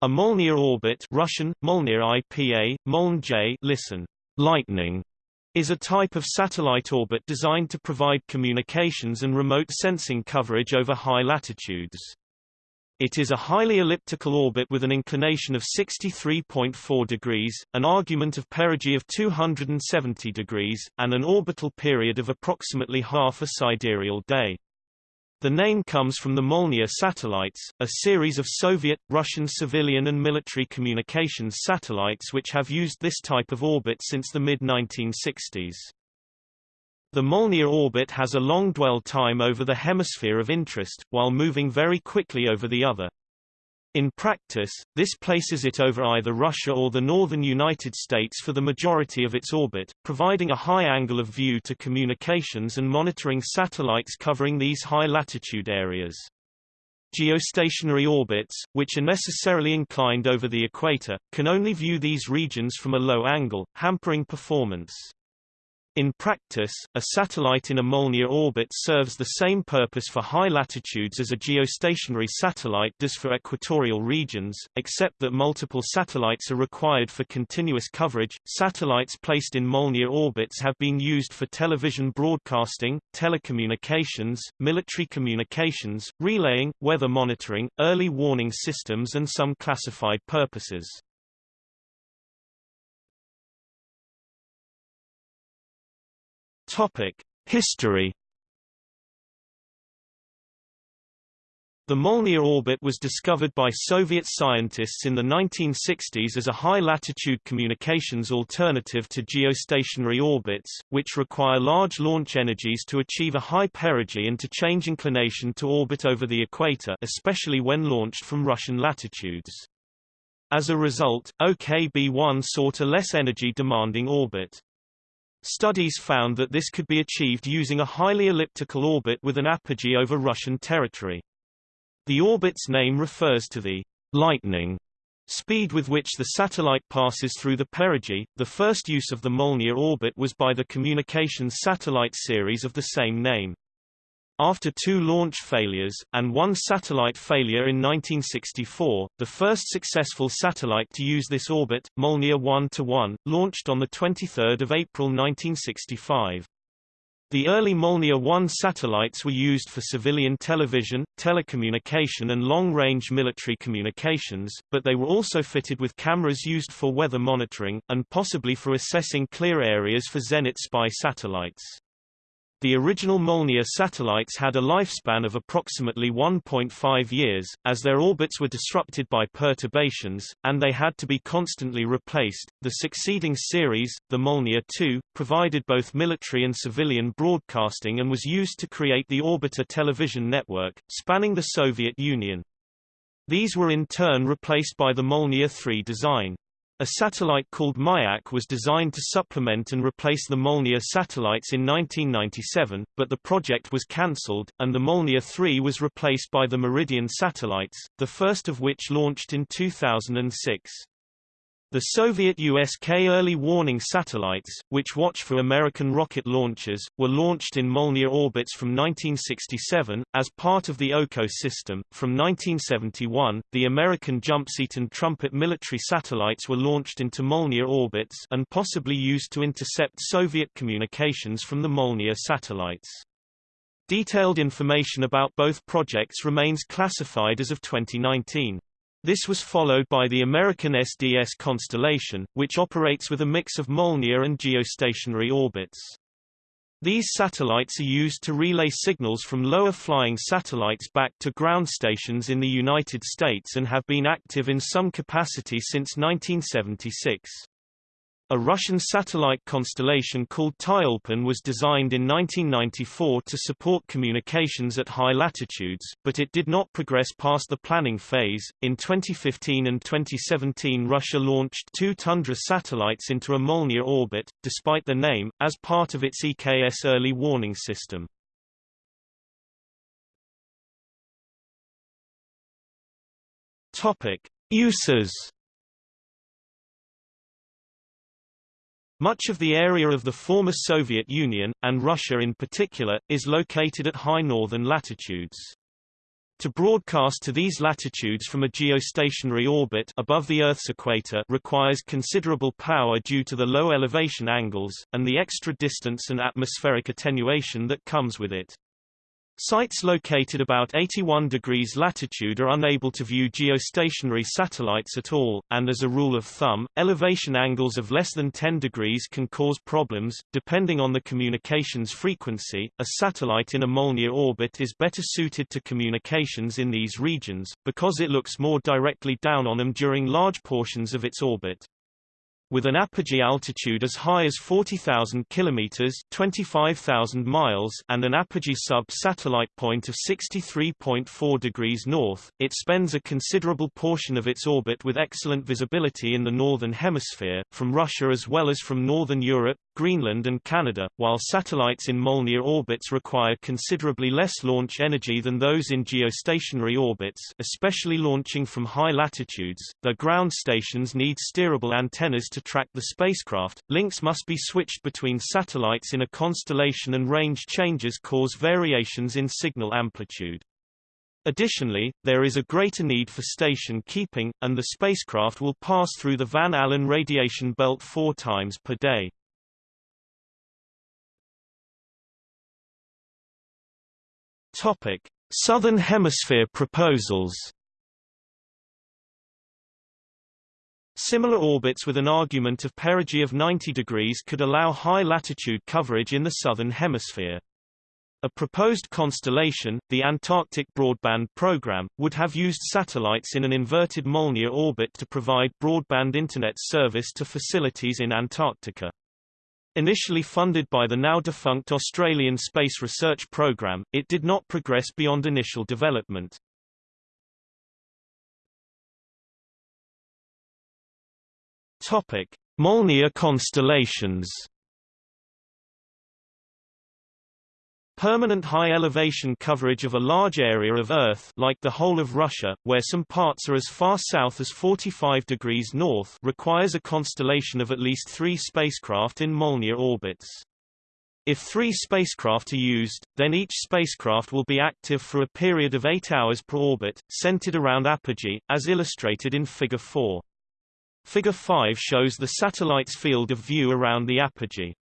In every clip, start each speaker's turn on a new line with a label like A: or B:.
A: A Molniya orbit Russian, Molniya IPA, Moln J listen, lightning, is a type of satellite orbit designed to provide communications and remote sensing coverage over high latitudes. It is a highly elliptical orbit with an inclination of 63.4 degrees, an argument of perigee of 270 degrees, and an orbital period of approximately half a sidereal day. The name comes from the Molniya satellites, a series of Soviet, Russian civilian and military communications satellites which have used this type of orbit since the mid-1960s. The Molniya orbit has a long dwell time over the hemisphere of interest, while moving very quickly over the other. In practice, this places it over either Russia or the northern United States for the majority of its orbit, providing a high angle of view to communications and monitoring satellites covering these high-latitude areas. Geostationary orbits, which are necessarily inclined over the equator, can only view these regions from a low angle, hampering performance. In practice, a satellite in a Molniya orbit serves the same purpose for high latitudes as a geostationary satellite does for equatorial regions, except that multiple satellites are required for continuous coverage. Satellites placed in Molniya orbits have been used for television broadcasting, telecommunications, military communications, relaying, weather monitoring, early warning systems and some classified purposes. Topic: History. The Molniya orbit was discovered by Soviet scientists in the 1960s as a high-latitude communications alternative to geostationary orbits, which require large launch energies to achieve a high perigee and to change inclination to orbit over the equator especially when launched from Russian latitudes. As a result, OKB-1 sought a less energy-demanding orbit. Studies found that this could be achieved using a highly elliptical orbit with an apogee over Russian territory. The orbit's name refers to the lightning speed with which the satellite passes through the perigee. The first use of the Molniya orbit was by the communications satellite series of the same name. After two launch failures, and one satellite failure in 1964, the first successful satellite to use this orbit, Molniya 1-1, launched on 23 April 1965. The early Molniya 1 satellites were used for civilian television, telecommunication and long-range military communications, but they were also fitted with cameras used for weather monitoring, and possibly for assessing clear areas for Zenit spy satellites. The original Molniya satellites had a lifespan of approximately 1.5 years, as their orbits were disrupted by perturbations, and they had to be constantly replaced. The succeeding series, the Molniya 2, provided both military and civilian broadcasting and was used to create the Orbita television network, spanning the Soviet Union. These were in turn replaced by the Molniya 3 design. A satellite called Mayak was designed to supplement and replace the Molniya satellites in 1997, but the project was cancelled, and the Molniya 3 was replaced by the Meridian satellites, the first of which launched in 2006. The Soviet USK early warning satellites, which watch for American rocket launches, were launched in Molniya orbits from 1967, as part of the Oko system. From 1971, the American Jumpseat and Trumpet military satellites were launched into Molniya orbits and possibly used to intercept Soviet communications from the Molniya satellites. Detailed information about both projects remains classified as of 2019. This was followed by the American SDS constellation, which operates with a mix of Molniya and geostationary orbits. These satellites are used to relay signals from lower-flying satellites back to ground stations in the United States and have been active in some capacity since 1976. A Russian satellite constellation called Tyulpan was designed in 1994 to support communications at high latitudes, but it did not progress past the planning phase. In 2015 and 2017, Russia launched two Tundra satellites into a Molniya orbit, despite the name, as part of its EKS early warning system. Topic: Uses Much of the area of the former Soviet Union, and Russia in particular, is located at high northern latitudes. To broadcast to these latitudes from a geostationary orbit above the Earth's equator requires considerable power due to the low elevation angles, and the extra distance and atmospheric attenuation that comes with it. Sites located about 81 degrees latitude are unable to view geostationary satellites at all, and as a rule of thumb, elevation angles of less than 10 degrees can cause problems. Depending on the communications frequency, a satellite in a Molniya orbit is better suited to communications in these regions, because it looks more directly down on them during large portions of its orbit. With an apogee altitude as high as 40,000 kilometers (25,000 miles) and an apogee sub-satellite point of 63.4 degrees north, it spends a considerable portion of its orbit with excellent visibility in the northern hemisphere, from Russia as well as from northern Europe, Greenland and Canada, while satellites in Molniya orbits require considerably less launch energy than those in geostationary orbits, especially launching from high latitudes. Their ground stations need steerable antennas to track the spacecraft, links must be switched between satellites in a constellation and range changes cause variations in signal amplitude. Additionally, there is a greater need for station keeping, and the spacecraft will pass through the Van Allen radiation belt four times per day. Topic: Southern Hemisphere proposals. Similar orbits with an argument of perigee of 90 degrees could allow high latitude coverage in the southern hemisphere. A proposed constellation, the Antarctic Broadband Program, would have used satellites in an inverted Molniya orbit to provide broadband Internet service to facilities in Antarctica. Initially funded by the now-defunct Australian Space Research Program, it did not progress beyond initial development. Topic: Molniya constellations. Permanent high-elevation coverage of a large area of Earth like the whole of Russia, where some parts are as far south as 45 degrees north requires a constellation of at least three spacecraft in Molniya orbits. If three spacecraft are used, then each spacecraft will be active for a period of eight hours per orbit, centered around apogee, as illustrated in Figure 4. Figure 5 shows the satellite's field of view around the apogee.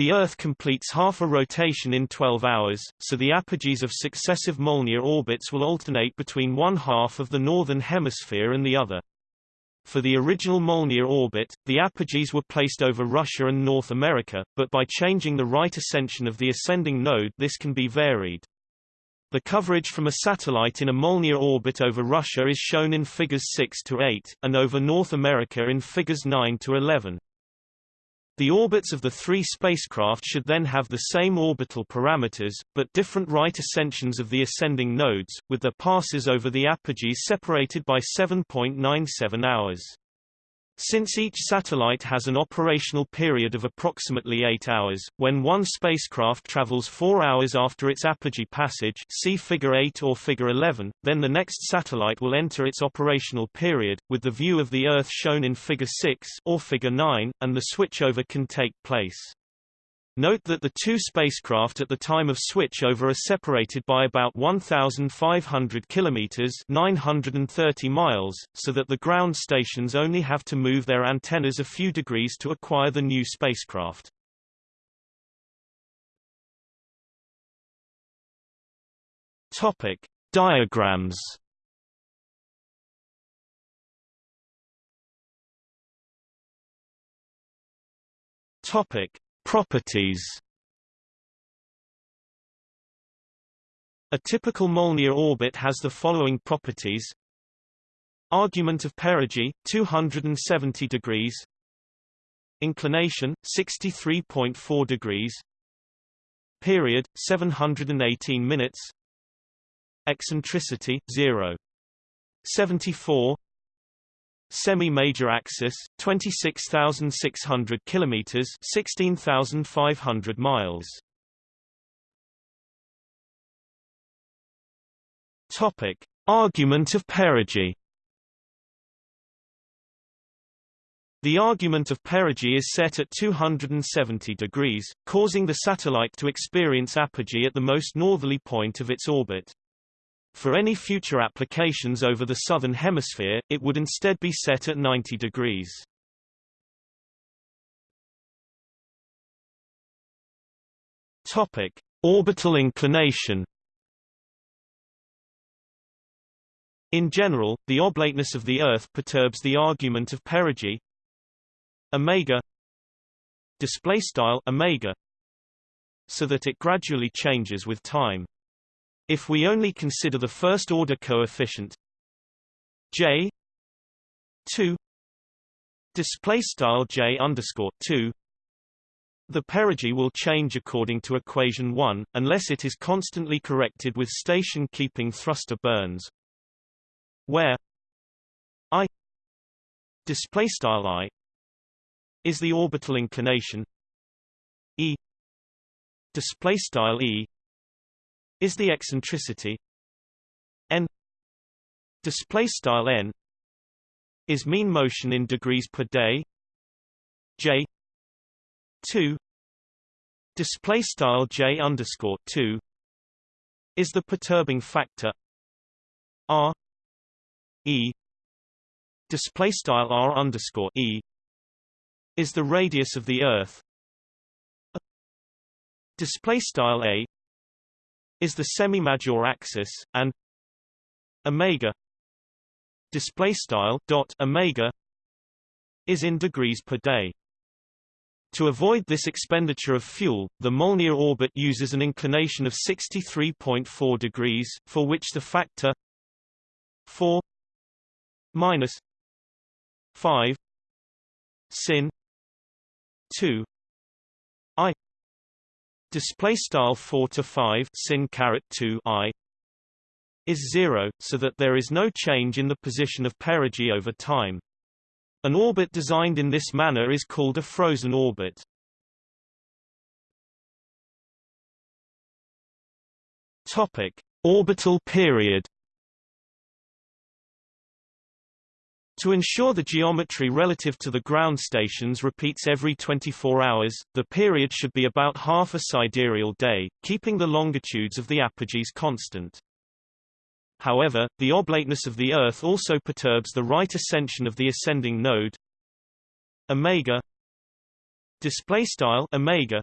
A: The Earth completes half a rotation in 12 hours, so the apogees of successive Molniya orbits will alternate between one half of the northern hemisphere and the other. For the original Molniya orbit, the apogees were placed over Russia and North America, but by changing the right ascension of the ascending node this can be varied. The coverage from a satellite in a Molniya orbit over Russia is shown in figures 6 to 8, and over North America in figures 9 to 11. The orbits of the three spacecraft should then have the same orbital parameters, but different right ascensions of the ascending nodes, with their passes over the apogees separated by 7.97 hours. Since each satellite has an operational period of approximately 8 hours, when one spacecraft travels 4 hours after its apogee passage see Figure 8 or Figure 11, then the next satellite will enter its operational period, with the view of the Earth shown in Figure 6 or Figure 9, and the switchover can take place. Note that the two spacecraft at the time of switchover are separated by about 1,500 kilometers (930 miles), so that the ground stations only have to move their antennas a few degrees to acquire the new spacecraft. Topic: Diagrams. Topic: Properties. A typical Molniya orbit has the following properties. Argument of perigee, 270 degrees. Inclination, 63.4 degrees. Period, 718 minutes. Eccentricity, 0. 74 Semi-major axis, 26,600 kilometers, 16,500 miles. Topic: Argument of perigee. The argument of perigee is set at 270 degrees, causing the satellite to experience apogee at the most northerly point of its orbit. For any future applications over the southern hemisphere, it would instead be set at 90 degrees. Topic: Orbital inclination. In general, the oblateness of the Earth perturbs the argument of perigee omega display style omega so that it gradually changes with time. If we only consider the first order coefficient j 2 display style j underscore 2 the perigee will change according to equation 1 unless it is constantly corrected with station keeping thruster burns where i display style i is the orbital inclination e display style e is the eccentricity. N display style n is mean motion in degrees per day. J 2 display style j underscore 2 is the perturbing factor. R e display style r underscore e is the radius of the earth. Display style a is the semi-major axis and omega display style dot omega is in degrees per day. To avoid this expenditure of fuel, the Molniya orbit uses an inclination of 63.4 degrees, for which the factor 4 minus 5 sin 2 i display style 4 to 5 sin caret 2 i is 0 so that there is no change in the position of perigee over time an orbit designed in this manner is called a frozen orbit. Topic: Orbital period. To ensure the geometry relative to the ground stations repeats every 24 hours, the period should be about half a sidereal day, keeping the longitudes of the apogees constant. However, the oblateness of the Earth also perturbs the right ascension of the ascending node omega display style omega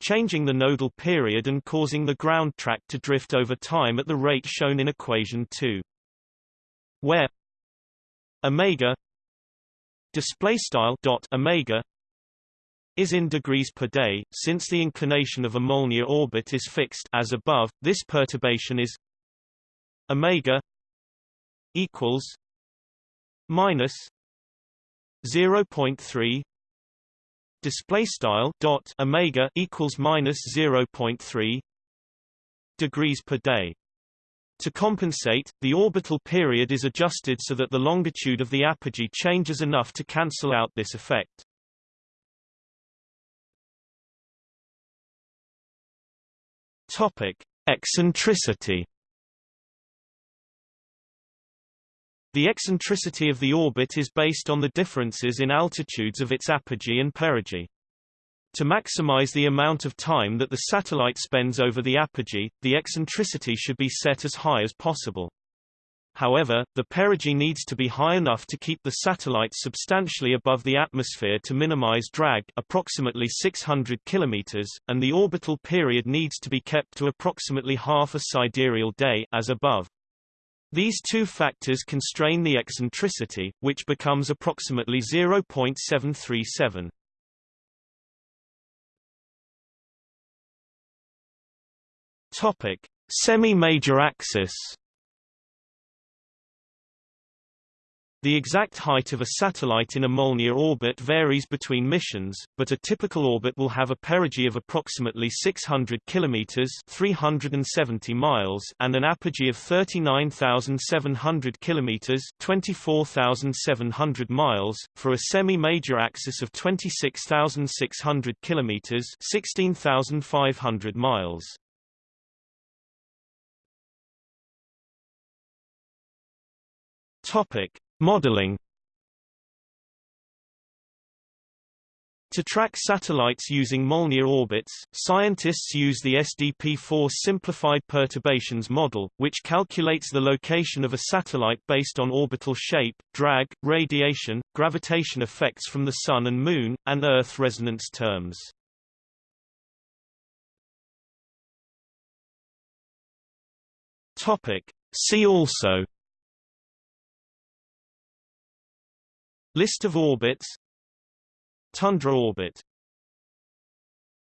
A: changing the nodal period and causing the ground track to drift over time at the rate shown in equation 2 where omega display style dot omega is in degrees per day since the inclination of a orbit is fixed as above this perturbation is omega equals minus 0.3 display style dot omega equals minus 0.3 degrees per day to compensate, the orbital period is adjusted so that the longitude of the apogee changes enough to cancel out this effect. Topic: Eccentricity The eccentricity of the orbit is based on the differences in altitudes of its apogee and perigee. To maximize the amount of time that the satellite spends over the apogee, the eccentricity should be set as high as possible. However, the perigee needs to be high enough to keep the satellite substantially above the atmosphere to minimize drag approximately 600 km, and the orbital period needs to be kept to approximately half a sidereal day as above. These two factors constrain the eccentricity, which becomes approximately 0.737. Topic: Semi-major axis. The exact height of a satellite in a Molniya orbit varies between missions, but a typical orbit will have a perigee of approximately 600 kilometers (370 miles) and an apogee of 39,700 kilometers (24,700 miles) for a semi-major axis of 26,600 kilometers (16,500 miles). Topic: Modeling To track satellites using Molniya orbits, scientists use the SDP-4 Simplified Perturbations Model, which calculates the location of a satellite based on orbital shape, drag, radiation, gravitation effects from the Sun and Moon, and Earth resonance terms. Topic. See also List of orbits. Tundra orbit